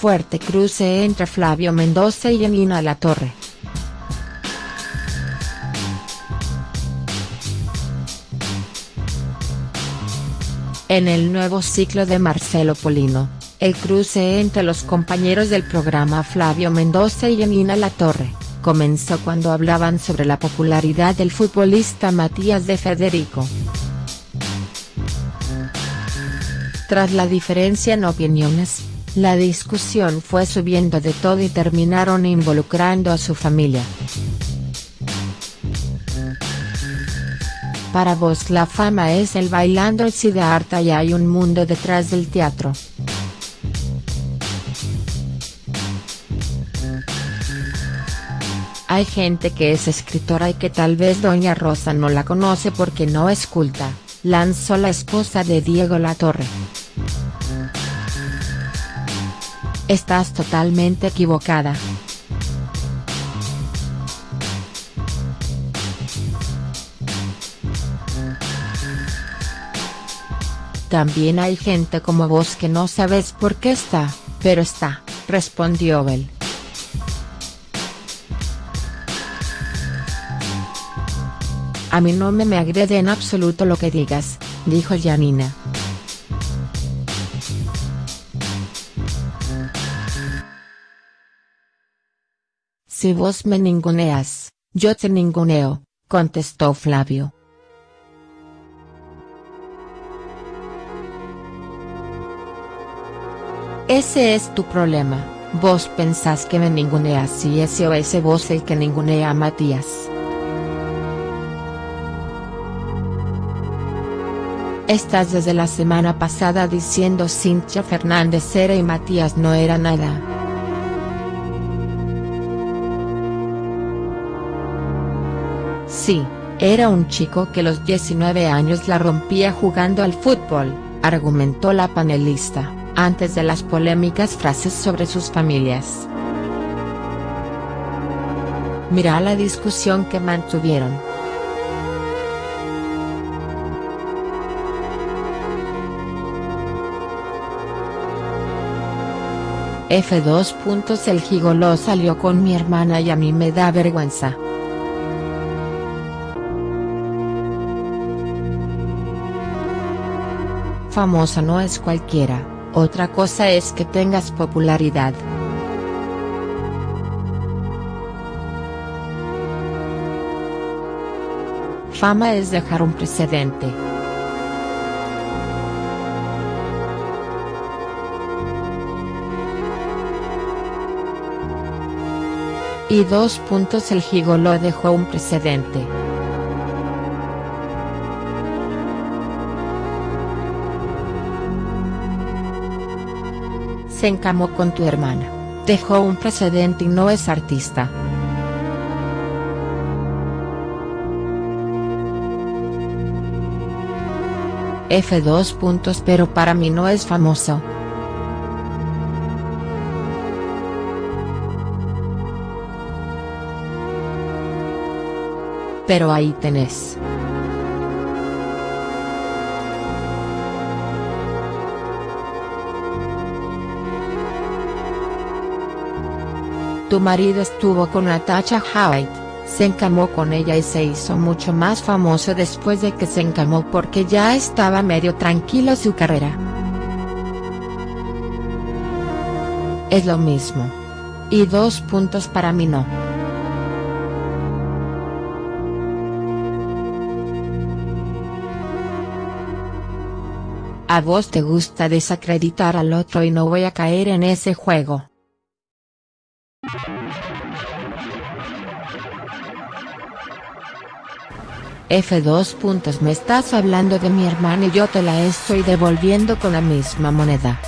Fuerte cruce entre Flavio Mendoza y Janina Latorre. En el nuevo ciclo de Marcelo Polino, el cruce entre los compañeros del programa Flavio Mendoza y Janina Latorre, comenzó cuando hablaban sobre la popularidad del futbolista Matías de Federico. Tras la diferencia en opiniones, la discusión fue subiendo de todo y terminaron involucrando a su familia. Para vos la fama es el bailando el Siddhartha y hay un mundo detrás del teatro. Hay gente que es escritora y que tal vez Doña Rosa no la conoce porque no es culta, lanzó la esposa de Diego Latorre. Estás totalmente equivocada. También hay gente como vos que no sabes por qué está, pero está, respondió Bell. A mí no me, me agrede en absoluto lo que digas, dijo Janina. Si vos me ninguneas, yo te ninguneo, contestó Flavio. Ese es tu problema, vos pensás que me ninguneas y ese o ese vos el que ningunea a Matías. Estás desde la semana pasada diciendo Cintia Fernández era y Matías no era nada. Sí, era un chico que los 19 años la rompía jugando al fútbol, argumentó la panelista antes de las polémicas frases sobre sus familias. Mira la discusión que mantuvieron. F2. El gigoló salió con mi hermana y a mí me da vergüenza. Famosa no es cualquiera. Otra cosa es que tengas popularidad. Fama es dejar un precedente. Y dos puntos el gigolo dejó un precedente. Se encamó con tu hermana, dejó un precedente y no es artista. F2 puntos pero para mí no es famoso. Pero ahí tenés. Tu marido estuvo con Natasha Howard, se encamó con ella y se hizo mucho más famoso después de que se encamó porque ya estaba medio tranquilo su carrera. Es lo mismo. Y dos puntos para mí no. A vos te gusta desacreditar al otro y no voy a caer en ese juego. F2 puntos. Me estás hablando de mi hermana y yo te la estoy devolviendo con la misma moneda.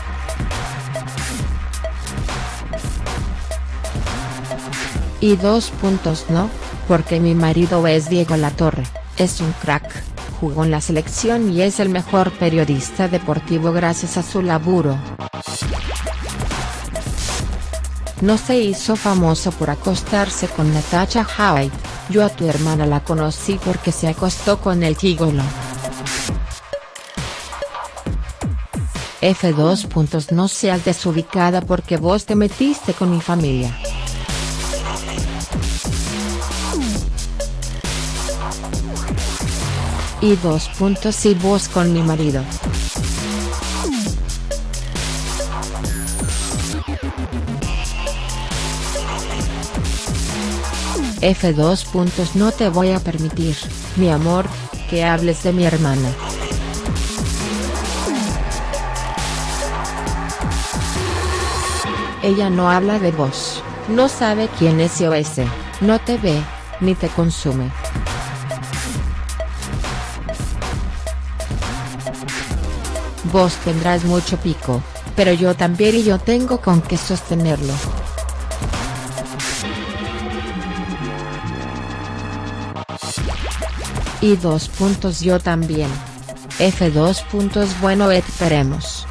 Y dos puntos no, porque mi marido es Diego Latorre, es un crack, jugó en la selección y es el mejor periodista deportivo gracias a su laburo. No se hizo famoso por acostarse con Natasha Howard, yo a tu hermana la conocí porque se acostó con el gigolo. F2 puntos no seas desubicada porque vos te metiste con mi familia. Y dos puntos y vos con mi marido. F2 puntos no te voy a permitir, mi amor, que hables de mi hermana. Ella no habla de vos, no sabe quién es SOS, no te ve, ni te consume. Vos tendrás mucho pico, pero yo también y yo tengo con qué sostenerlo. Y dos puntos yo también. F2 puntos bueno esperemos.